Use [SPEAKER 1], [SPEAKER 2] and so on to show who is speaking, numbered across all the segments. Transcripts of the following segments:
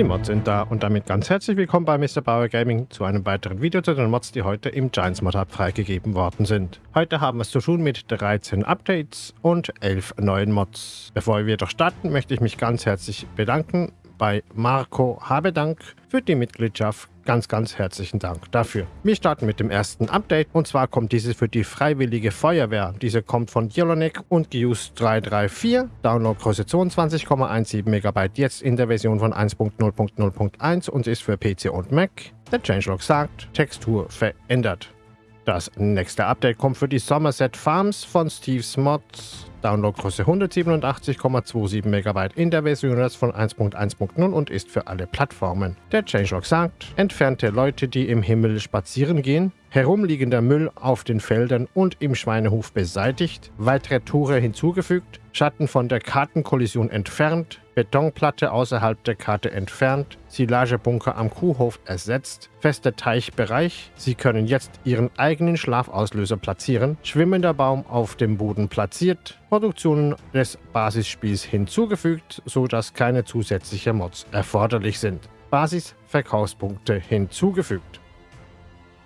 [SPEAKER 1] Die Mods sind da und damit ganz herzlich willkommen bei Mr. Bauer Gaming zu einem weiteren Video zu den Mods, die heute im Giants Mod Hub freigegeben worden sind. Heute haben wir es zu tun mit 13 Updates und 11 neuen Mods. Bevor wir doch starten, möchte ich mich ganz herzlich bedanken bei Marco Habedank für die Mitgliedschaft. Ganz, ganz herzlichen Dank dafür. Wir starten mit dem ersten Update und zwar kommt dieses für die Freiwillige Feuerwehr. Diese kommt von Yellowneck und Gius 334. Downloadgröße 22,17 MB jetzt in der Version von 1.0.0.1 und ist für PC und Mac. Der Changelog sagt, Textur verändert. Das nächste Update kommt für die Somerset Farms von Steve's Mods. Downloadgröße 187,27 MB in der Version von 1.1.0 und ist für alle Plattformen. Der Changelog sagt, entfernte Leute, die im Himmel spazieren gehen, herumliegender Müll auf den Feldern und im Schweinehof beseitigt, weitere Tore hinzugefügt, Schatten von der Kartenkollision entfernt, Betonplatte außerhalb der Karte entfernt, Silagebunker am Kuhhof ersetzt, fester Teichbereich, Sie können jetzt Ihren eigenen Schlafauslöser platzieren, schwimmender Baum auf dem Boden platziert, Produktionen des Basisspiels hinzugefügt, sodass keine zusätzlichen Mods erforderlich sind. Basis-Verkaufspunkte hinzugefügt.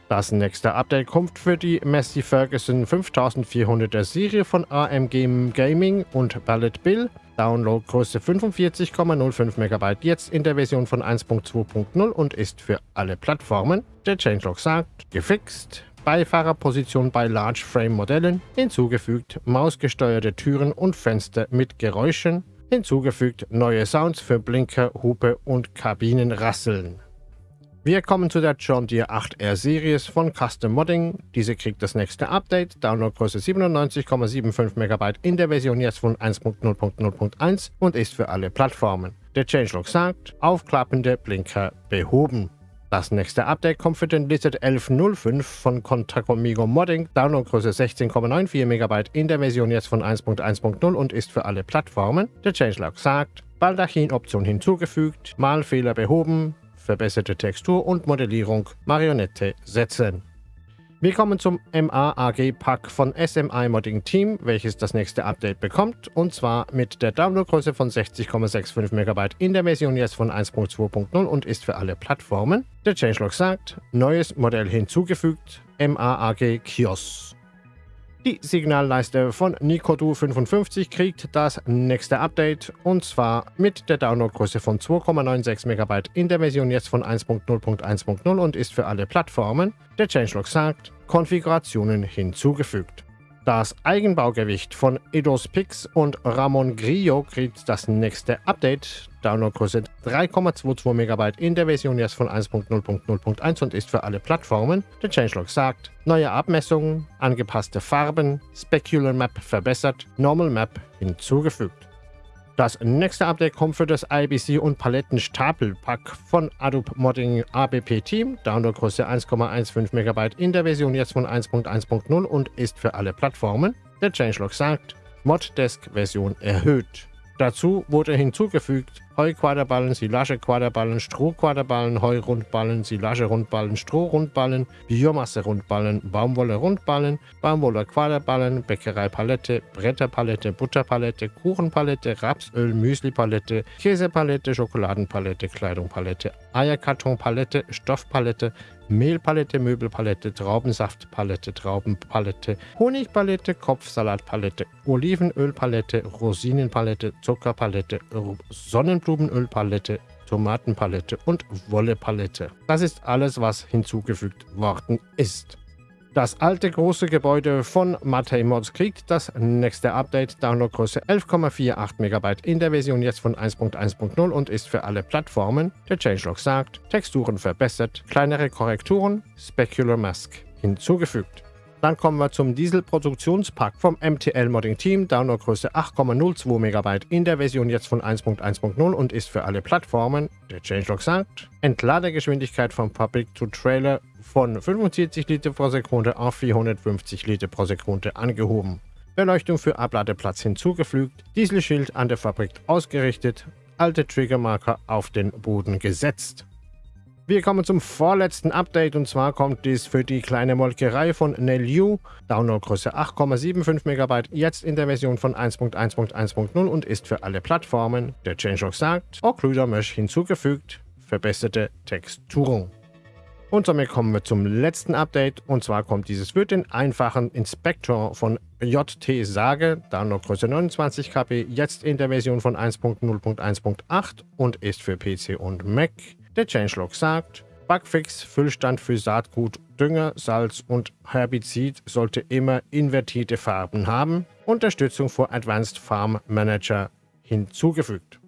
[SPEAKER 1] Das nächste Update kommt für die Messi Ferguson 5400er Serie von AMG Gaming und Ballad Bill. Downloadgröße 45,05 MB jetzt in der Version von 1.2.0 und ist für alle Plattformen. Der Changelog sagt, gefixt, Beifahrerposition bei Large Frame Modellen, hinzugefügt mausgesteuerte Türen und Fenster mit Geräuschen, hinzugefügt neue Sounds für Blinker, Hupe und Kabinenrasseln. Wir kommen zu der John Deere 8R Series von Custom Modding. Diese kriegt das nächste Update, Downloadgröße 97,75 MB in der Version jetzt von 1.0.0.1 und ist für alle Plattformen. Der Changelog sagt, aufklappende Blinker behoben. Das nächste Update kommt für den Lizard 1105 von Contacomigo Modding, Downloadgröße 16,94 MB in der Version jetzt von 1.1.0 und ist für alle Plattformen. Der Changelog sagt, Baldachin-Option hinzugefügt, Malfehler behoben, verbesserte Textur und Modellierung Marionette setzen. Wir kommen zum MAAG-Pack von SMI Modding Team, welches das nächste Update bekommt, und zwar mit der Downloadgröße von 60,65 MB in der Version jetzt von 1.2.0 und ist für alle Plattformen. Der Changelog sagt, neues Modell hinzugefügt, MAAG Kios. Die Signalleiste von Nikodu 55 kriegt das nächste Update und zwar mit der Downloadgröße von 2,96 MB in der Version jetzt von 1.0.1.0 und ist für alle Plattformen. Der Changelog sagt, Konfigurationen hinzugefügt. Das Eigenbaugewicht von Eidos Pix und Ramon Grillo kriegt das nächste Update. Downloadgröße 3,22 MB in der Version jetzt von 1.0.0.1 und ist für alle Plattformen. Der Changelog sagt, neue Abmessungen, angepasste Farben, Specular Map verbessert, Normal Map hinzugefügt. Das nächste Update kommt für das IBC und Palettenstapelpack von Adobe Modding ABP Team. Downloadgröße 1,15 MB in der Version jetzt von 1.1.0 und ist für alle Plattformen. Der Changelog sagt, Moddesk Version erhöht. Dazu wurde hinzugefügt Heuquaderballen, Silage-Quaderballen, Strohquaderballen, Heurundballen, Silage-Rundballen, Strohrundballen, Biomasse-Rundballen, Baumwolle-Rundballen, Baumwolle-Quaderballen, Bäckereipalette, Bretterpalette, Butterpalette, Kuchenpalette, Rapsöl, Müslipalette, Käsepalette, Schokoladenpalette, Kleidungpalette, Eierkartonpalette, Stoffpalette, Mehlpalette, Möbelpalette, Traubensaftpalette, Traubenpalette, Honigpalette, Kopfsalatpalette, Olivenölpalette, Rosinenpalette, Zuckerpalette, Sonnenblumenölpalette, Tomatenpalette und Wollepalette. Das ist alles, was hinzugefügt worden ist. Das alte große Gebäude von Matei Mods kriegt das nächste Update, Downloadgröße 11,48 MB in der Version jetzt von 1.1.0 und ist für alle Plattformen. Der Changelog sagt, Texturen verbessert, kleinere Korrekturen, Specular Mask hinzugefügt. Dann kommen wir zum Diesel-Produktionspack vom MTL Modding Team, Downloadgröße 8,02 MB in der Version jetzt von 1.1.0 und ist für alle Plattformen. Der Changelog sagt, Entladegeschwindigkeit vom Public to Trailer von 45 Liter pro Sekunde auf 450 Liter pro Sekunde angehoben. Beleuchtung für Abladeplatz hinzugefügt, Dieselschild an der Fabrik ausgerichtet, alte Triggermarker auf den Boden gesetzt. Wir kommen zum vorletzten Update und zwar kommt dies für die kleine Molkerei von Nelu, Downloadgröße 8,75 MB, jetzt in der Version von 1.1.1.0 und ist für alle Plattformen. Der Changelog sagt, Occluder Mesh hinzugefügt, verbesserte Texturung. Und somit kommen wir zum letzten Update. Und zwar kommt dieses für den einfachen Inspektor von JT Sage, Downloadgröße 29 KB, jetzt in der Version von 1.0.1.8 und ist für PC und Mac. Der Changelog sagt, Bugfix, Füllstand für Saatgut, Dünger, Salz und Herbizid sollte immer invertierte Farben haben. Unterstützung für Advanced Farm Manager hinzugefügt.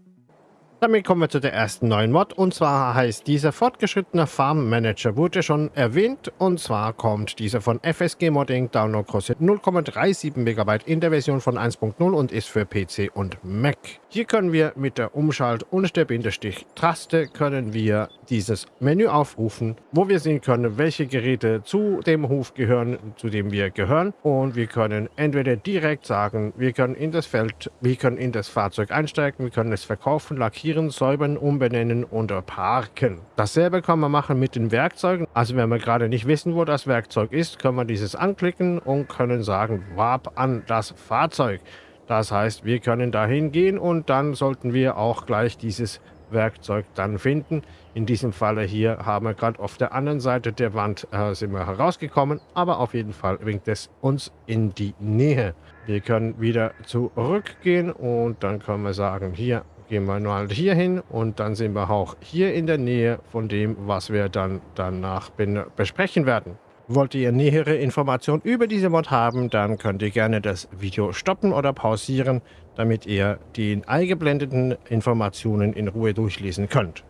[SPEAKER 1] Damit kommen wir zu der ersten neuen Mod. Und zwar heißt dieser fortgeschrittene Farm Manager wurde schon erwähnt. Und zwar kommt dieser von FSG Modding, Downloadgröße 0,37 MB in der Version von 1.0 und ist für PC und Mac. Hier können wir mit der Umschalt- und der Bindestrich-Taste können wir dieses Menü aufrufen, wo wir sehen können, welche Geräte zu dem Hof gehören, zu dem wir gehören. Und wir können entweder direkt sagen, wir können in das Feld, wir können in das Fahrzeug einsteigen, wir können es verkaufen, lackieren, markieren, säubern, umbenennen und parken. Dasselbe kann man machen mit den Werkzeugen. Also wenn wir gerade nicht wissen, wo das Werkzeug ist, können wir dieses anklicken und können sagen, Warp an das Fahrzeug. Das heißt, wir können dahin gehen und dann sollten wir auch gleich dieses Werkzeug dann finden. In diesem Falle hier haben wir gerade auf der anderen Seite der Wand äh, sind wir herausgekommen, aber auf jeden Fall winkt es uns in die Nähe. Wir können wieder zurückgehen und dann können wir sagen, hier gehen wir mal hier hin und dann sind wir auch hier in der Nähe von dem, was wir dann danach besprechen werden. Wollt ihr nähere Informationen über diese Mod haben, dann könnt ihr gerne das Video stoppen oder pausieren, damit ihr die eingeblendeten Informationen in Ruhe durchlesen könnt.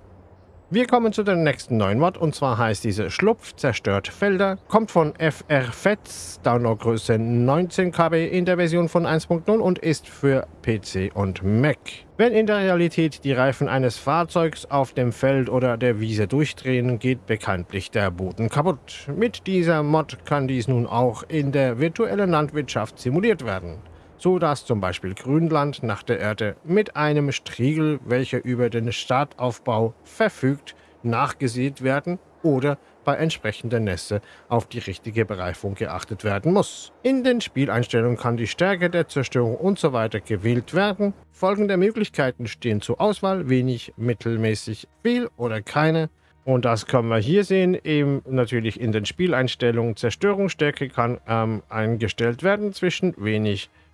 [SPEAKER 1] Wir kommen zu der nächsten neuen Mod und zwar heißt diese Schlupf zerstört Felder, kommt von FR Fetz, Downloadgröße 19 KB in der Version von 1.0 und ist für PC und Mac. Wenn in der Realität die Reifen eines Fahrzeugs auf dem Feld oder der Wiese durchdrehen, geht bekanntlich der Boden kaputt. Mit dieser Mod kann dies nun auch in der virtuellen Landwirtschaft simuliert werden so dass zum Beispiel Grünland nach der Erde mit einem Striegel, welcher über den Startaufbau verfügt, nachgesät werden oder bei entsprechender Nässe auf die richtige Bereifung geachtet werden muss. In den Spieleinstellungen kann die Stärke der Zerstörung usw. So gewählt werden. Folgende Möglichkeiten stehen zur Auswahl, wenig, mittelmäßig, viel oder keine. Und das können wir hier sehen, eben natürlich in den Spieleinstellungen. Zerstörungsstärke kann ähm, eingestellt werden zwischen wenig, mittelmäßig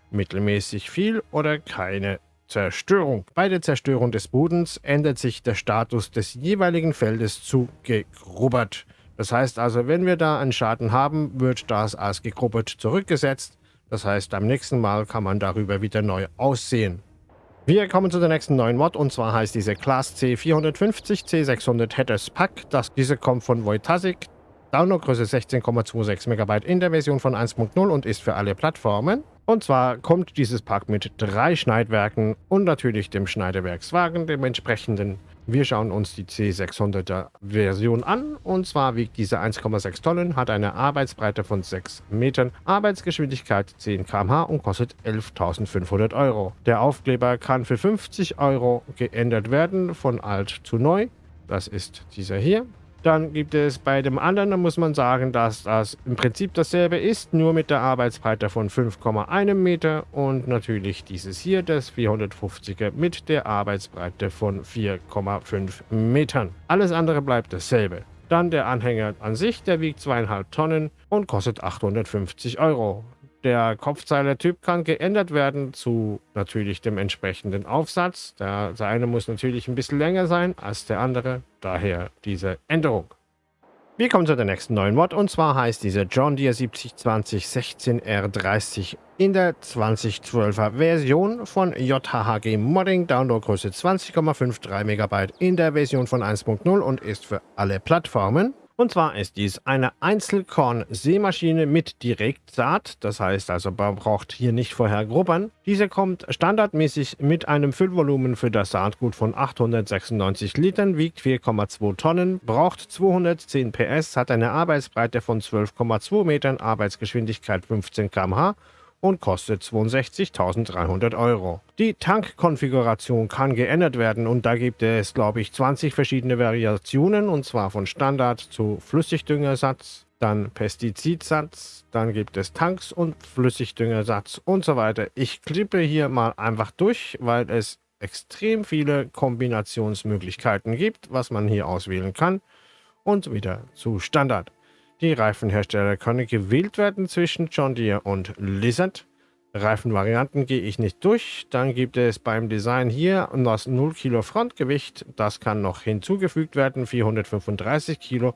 [SPEAKER 1] viel oder keine Zerstörung. Bei der Zerstörung des Bodens ändert sich der Status des jeweiligen Feldes zu gegrubbert. Das heißt also, wenn wir da einen Schaden haben, wird das als gegrubbert zurückgesetzt. Das heißt, am nächsten Mal kann man darüber wieder neu aussehen. Wir kommen zu der nächsten neuen Mod und zwar heißt diese Class C450 C600 Headers Pack. Das, diese kommt von Wojtasik. Downloadgröße 16,26 MB in der Version von 1.0 und ist für alle Plattformen. Und zwar kommt dieses Pack mit drei Schneidwerken und natürlich dem Schneidewerkswagen, dem entsprechenden. Wir schauen uns die C600er Version an und zwar wiegt diese 1,6 Tonnen, hat eine Arbeitsbreite von 6 Metern, Arbeitsgeschwindigkeit 10 km/h und kostet 11.500 Euro. Der Aufkleber kann für 50 Euro geändert werden von alt zu neu. Das ist dieser hier. Dann gibt es bei dem anderen, da muss man sagen, dass das im Prinzip dasselbe ist, nur mit der Arbeitsbreite von 5,1 Meter und natürlich dieses hier, das 450er mit der Arbeitsbreite von 4,5 Metern. Alles andere bleibt dasselbe. Dann der Anhänger an sich, der wiegt 2,5 Tonnen und kostet 850 Euro. Der Kopfzeiler-Typ kann geändert werden zu natürlich dem entsprechenden Aufsatz. Der, der eine muss natürlich ein bisschen länger sein als der andere, daher diese Änderung. Wir kommen zu der nächsten neuen Mod und zwar heißt diese John Deere 7020 16R30 in der 2012er Version von JHG Modding, Downloadgröße 20,53 MB in der Version von 1.0 und ist für alle Plattformen. Und zwar ist dies eine Einzelkorn-Sämaschine mit Direktsaat. Das heißt also, man braucht hier nicht vorher grubbern. Diese kommt standardmäßig mit einem Füllvolumen für das Saatgut von 896 Litern, wiegt 4,2 Tonnen, braucht 210 PS, hat eine Arbeitsbreite von 12,2 Metern, Arbeitsgeschwindigkeit 15 km/h und kostet 62.300 Euro. Die Tankkonfiguration kann geändert werden und da gibt es, glaube ich, 20 verschiedene Variationen und zwar von Standard zu Flüssigdüngersatz, dann Pestizidsatz, dann gibt es Tanks und Flüssigdüngersatz und so weiter. Ich klippe hier mal einfach durch, weil es extrem viele Kombinationsmöglichkeiten gibt, was man hier auswählen kann. Und wieder zu Standard. Die Reifenhersteller können gewählt werden zwischen John Deere und Lizard. Reifenvarianten gehe ich nicht durch. Dann gibt es beim Design hier das 0 Kilo Frontgewicht. Das kann noch hinzugefügt werden, 435 Kilo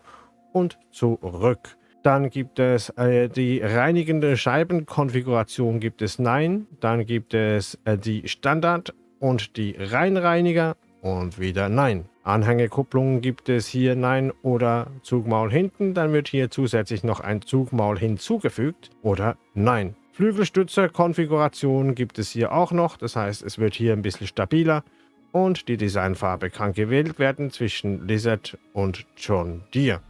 [SPEAKER 1] und zurück. Dann gibt es äh, die reinigende Scheibenkonfiguration gibt es Nein. Dann gibt es äh, die Standard und die Reinreiniger und wieder Nein. Anhängekupplungen gibt es hier Nein oder Zugmaul hinten. Dann wird hier zusätzlich noch ein Zugmaul hinzugefügt oder Nein. Flügelstützer-Konfiguration gibt es hier auch noch, das heißt, es wird hier ein bisschen stabiler und die Designfarbe kann gewählt werden zwischen Lizard und John Deere.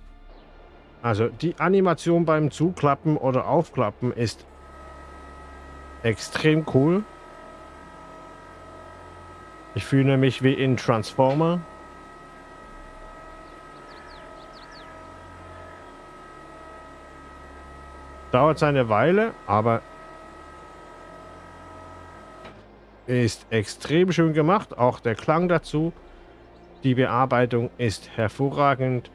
[SPEAKER 1] Also die Animation beim Zuklappen oder Aufklappen ist extrem cool. Ich fühle mich wie in Transformer. Dauert eine Weile, aber ist extrem schön gemacht. Auch der Klang dazu. Die Bearbeitung ist hervorragend.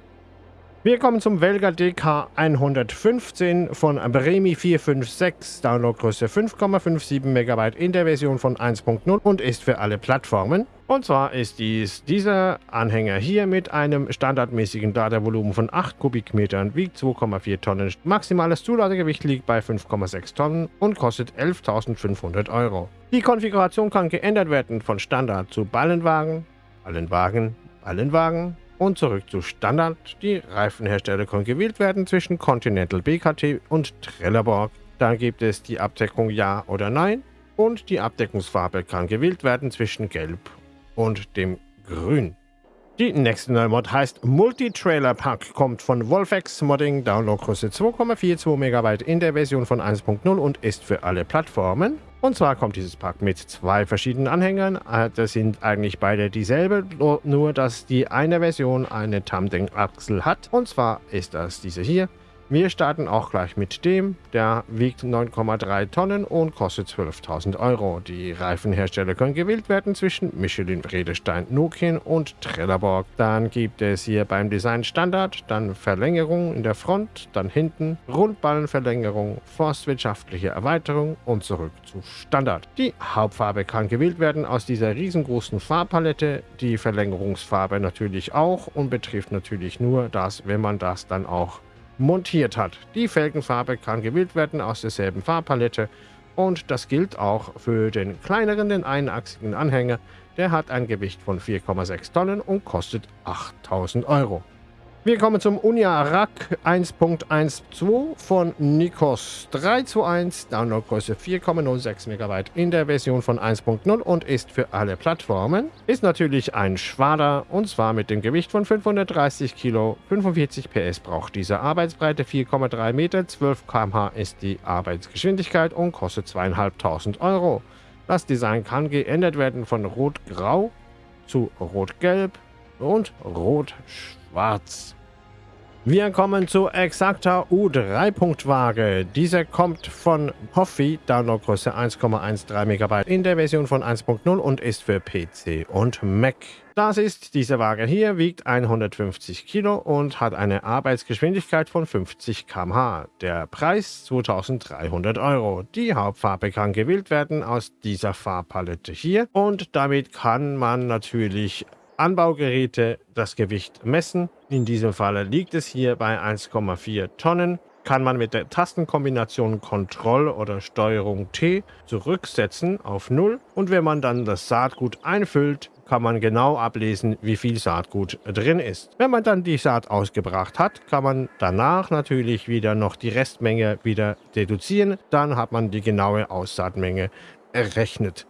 [SPEAKER 1] Wir kommen zum Velga DK 115 von Bremi 456, Downloadgröße 5,57 MB in der Version von 1.0 und ist für alle Plattformen. Und zwar ist dies dieser Anhänger hier mit einem standardmäßigen Ladevolumen von 8 Kubikmetern, wiegt 2,4 Tonnen. Maximales Zuladegewicht liegt bei 5,6 Tonnen und kostet 11.500 Euro. Die Konfiguration kann geändert werden von Standard zu Ballenwagen, Ballenwagen, Ballenwagen, und zurück zu Standard. Die Reifenhersteller können gewählt werden zwischen Continental BKT und Trelleborg. Dann gibt es die Abdeckung Ja oder Nein und die Abdeckungsfarbe kann gewählt werden zwischen Gelb und dem Grün. Die nächste neue Mod heißt Multi-Trailer Pack, kommt von Wolfex Modding, Downloadgröße 2,42 MB in der Version von 1.0 und ist für alle Plattformen. Und zwar kommt dieses Pack mit zwei verschiedenen Anhängern. Äh, das sind eigentlich beide dieselbe, nur dass die eine Version eine Tamdeng-Achsel hat. Und zwar ist das diese hier. Wir starten auch gleich mit dem. Der wiegt 9,3 Tonnen und kostet 12.000 Euro. Die Reifenhersteller können gewählt werden zwischen Michelin, Redestein, Nokian und Trelleborg. Dann gibt es hier beim Design Standard, dann Verlängerung in der Front, dann hinten, Rundballenverlängerung, forstwirtschaftliche Erweiterung und zurück zu Standard. Die Hauptfarbe kann gewählt werden aus dieser riesengroßen Farbpalette. Die Verlängerungsfarbe natürlich auch und betrifft natürlich nur das, wenn man das dann auch montiert hat. Die Felgenfarbe kann gewählt werden aus derselben Farbpalette und das gilt auch für den kleineren, den einachsigen Anhänger. Der hat ein Gewicht von 4,6 Tonnen und kostet 8000 Euro. Wir kommen zum Unia Rack 1.12 von Nikos 321, Downloadgröße 4,06 MB in der Version von 1.0 und ist für alle Plattformen. Ist natürlich ein Schwader und zwar mit dem Gewicht von 530 Kilo, 45 PS braucht diese Arbeitsbreite, 4,3 Meter, 12 km/h ist die Arbeitsgeschwindigkeit und kostet 2.500 Euro. Das Design kann geändert werden von Rot-Grau zu Rot-Gelb und Rot-Schwarz schwarz. Wir kommen zur Exacta U3-Punktwaage. Diese kommt von Hoffi, Downloadgröße 1,13 MB in der Version von 1.0 und ist für PC und Mac. Das ist diese Waage hier, wiegt 150 Kilo und hat eine Arbeitsgeschwindigkeit von 50 km/h. Der Preis 2300 Euro. Die Hauptfarbe kann gewählt werden aus dieser Farbpalette hier und damit kann man natürlich Anbaugeräte das Gewicht messen. In diesem Fall liegt es hier bei 1,4 Tonnen. Kann man mit der Tastenkombination Ctrl oder Steuerung T zurücksetzen auf 0 und wenn man dann das Saatgut einfüllt, kann man genau ablesen, wie viel Saatgut drin ist. Wenn man dann die Saat ausgebracht hat, kann man danach natürlich wieder noch die Restmenge wieder deduzieren. Dann hat man die genaue Aussaatmenge errechnet.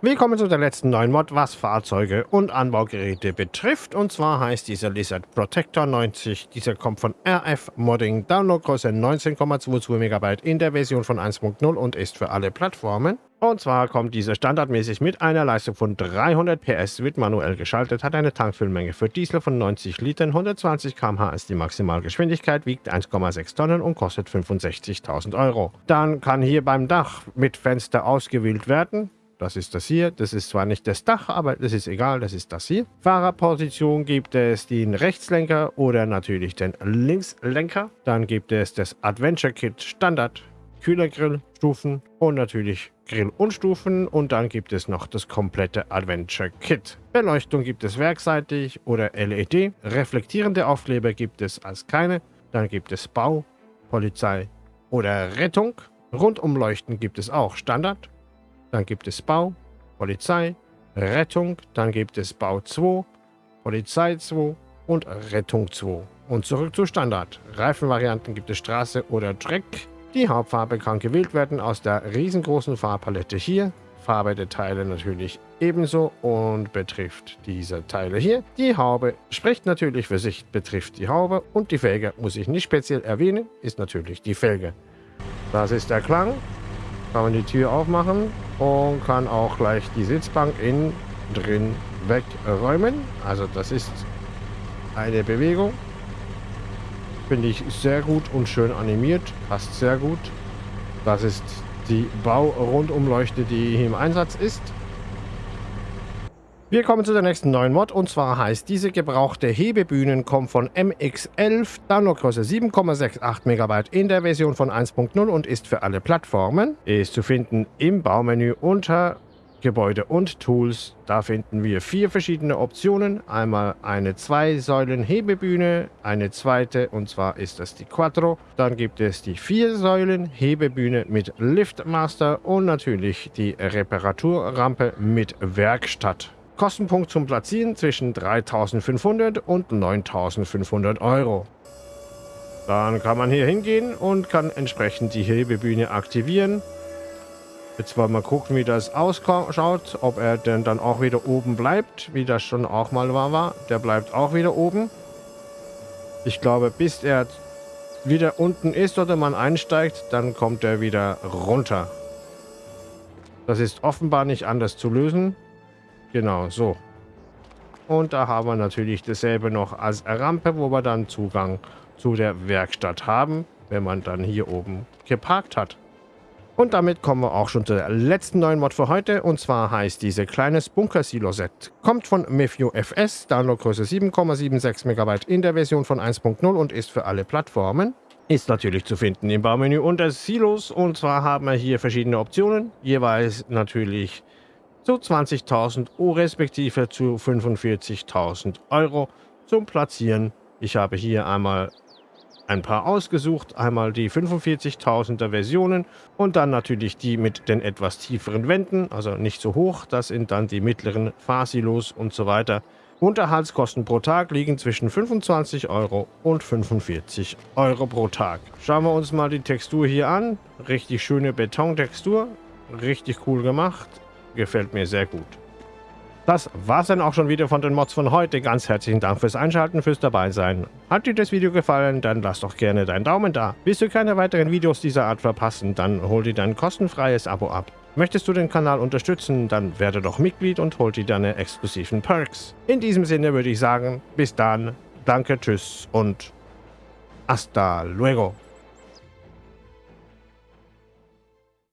[SPEAKER 1] Willkommen zu der letzten neuen Mod, was Fahrzeuge und Anbaugeräte betrifft. Und zwar heißt dieser Lizard Protector 90. Dieser kommt von RF Modding, Downloadgröße 19,22 MB in der Version von 1.0 und ist für alle Plattformen. Und zwar kommt dieser standardmäßig mit einer Leistung von 300 PS, wird manuell geschaltet, hat eine Tankfüllmenge für Diesel von 90 Litern, 120 km/h ist die Maximalgeschwindigkeit, wiegt 1,6 Tonnen und kostet 65.000 Euro. Dann kann hier beim Dach mit Fenster ausgewählt werden Das ist das hier. Das ist zwar nicht das Dach, aber das ist egal. Das ist das hier. Fahrerposition gibt es den Rechtslenker oder natürlich den Linkslenker. Dann gibt es das Adventure Kit Standard, Kühlergrill, Stufen und natürlich Grill und Stufen. Und dann gibt es noch das komplette Adventure Kit. Beleuchtung gibt es werkseitig oder LED. Reflektierende Aufkleber gibt es als keine. Dann gibt es Bau, Polizei oder Rettung. Rundumleuchten gibt es auch Standard. Dann gibt es Bau, Polizei, Rettung. Dann gibt es Bau 2, Polizei 2 und Rettung 2. Und zurück zu Standard. Reifenvarianten gibt es Straße oder Track. Die Hauptfarbe kann gewählt werden aus der riesengroßen Farbpalette hier. Farbe der Teile natürlich ebenso und betrifft diese Teile hier. Die Haube spricht natürlich für sich, betrifft die Haube und die Felge muss ich nicht speziell erwähnen, ist natürlich die Felge. Das ist der Klang. Kann man die Tür aufmachen und kann auch gleich die Sitzbank innen drin wegräumen. Also das ist eine Bewegung. Finde ich sehr gut und schön animiert. Passt sehr gut. Das ist die Bau-Rundumleuchte, die im Einsatz ist. Wir kommen zu der nächsten neuen Mod und zwar heißt diese gebrauchte Hebebühnen kommt von MX11, Downloadgröße 7,68 MB in der Version von 1.0 und ist für alle Plattformen. Ist zu finden im Baumenü unter Gebäude und Tools. Da finden wir vier verschiedene Optionen. Einmal eine Zwei-Säulen-Hebebühne, eine zweite und zwar ist das die Quattro. Dann gibt es die Vier-Säulen-Hebebühne mit Liftmaster und natürlich die Reparaturrampe mit Werkstatt. Kostenpunkt zum Platzieren zwischen 3.500 und 9.500 Euro. Dann kann man hier hingehen und kann entsprechend die Hebebühne aktivieren. Jetzt wollen wir gucken, wie das ausschaut, ob er denn dann auch wieder oben bleibt, wie das schon auch mal war. Der bleibt auch wieder oben. Ich glaube, bis er wieder unten ist oder man einsteigt, dann kommt er wieder runter. Das ist offenbar nicht anders zu lösen. Genau, so. Und da haben wir natürlich dasselbe noch als Rampe, wo wir dann Zugang zu der Werkstatt haben, wenn man dann hier oben geparkt hat. Und damit kommen wir auch schon zur letzten neuen Mod für heute. Und zwar heißt diese kleines Bunker-Silo-Set. Kommt von Mefio FS, Downloadgröße 7,76 MB in der Version von 1.0 und ist für alle Plattformen. Ist natürlich zu finden im Baumenü unter Silos. Und zwar haben wir hier verschiedene Optionen. Jeweils natürlich zu 20.000 Euro respektive zu 45.000 Euro zum Platzieren. Ich habe hier einmal ein paar ausgesucht. Einmal die 45.000er Versionen und dann natürlich die mit den etwas tieferen Wänden, also nicht so hoch. Das sind dann die mittleren Fasilos und so weiter. Unterhaltskosten pro Tag liegen zwischen 25 Euro und 45 Euro pro Tag. Schauen wir uns mal die Textur hier an. Richtig schöne Betontextur. Richtig cool gemacht. Gefällt mir sehr gut. Das war's dann auch schon wieder von den Mods von heute. Ganz herzlichen Dank fürs Einschalten, fürs Dabeisein. Hat dir das Video gefallen, dann lass doch gerne deinen Daumen da. Willst du keine weiteren Videos dieser Art verpassen, dann hol dir dein kostenfreies Abo ab. Möchtest du den Kanal unterstützen, dann werde doch Mitglied und hol dir deine exklusiven Perks. In diesem Sinne würde ich sagen, bis dann, danke, tschüss und hasta luego.